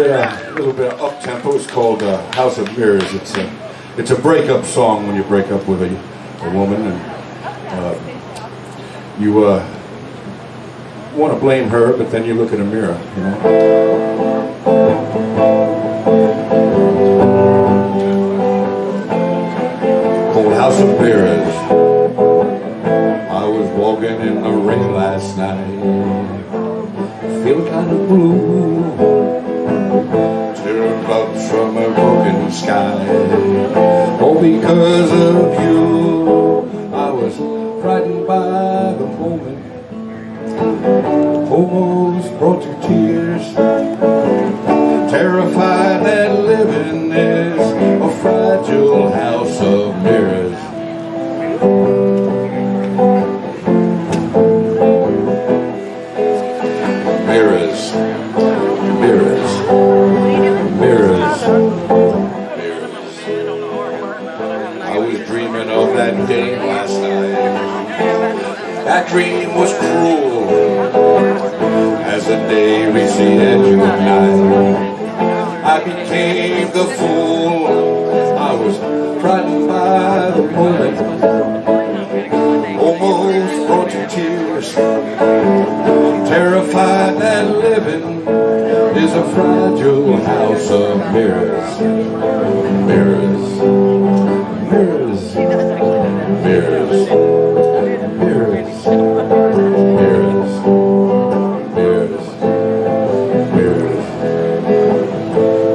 a little bit of up tempo. It's called uh, House of Mirrors. It's a, it's a breakup song when you break up with a, a woman and uh, you uh, want to blame her, but then you look in a mirror, you know. Called House of Mirrors. I was walking in the rain last night, feeling kind of blue. From a broken sky. All because of you, I was frightened by the moment. Almost brought to tears. Terrified that living is was dreaming of that day last night. That dream was cruel as the day receded to night. I became the fool. I was frightened by the moment, almost brought to tears. Terrified that living is a fragile house of mirrors. Mirrors, mirrors, mirrors, mirrors, mirrors, mirrors, mirrors.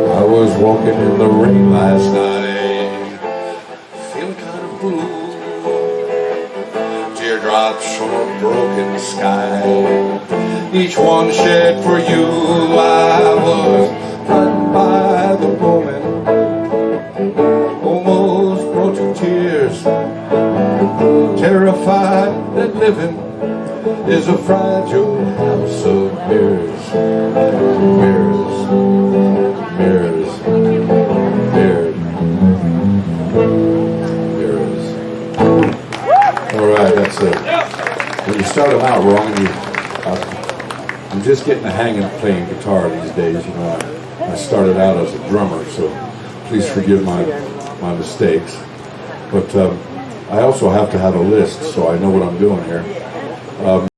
I was walking in the rain last night, feeling kind of blue. Teardrops from a broken sky, each one shed for you. I was Terrified that living is a fragile house of mirrors, mirrors, mirrors, mirrors, mirrors. All right, that's it. When you start them out wrong, you, uh, I'm just getting the hang of playing guitar these days. You know, I, I started out as a drummer, so please forgive my my mistakes. But um, I also have to have a list, so I know what I'm doing here. Um,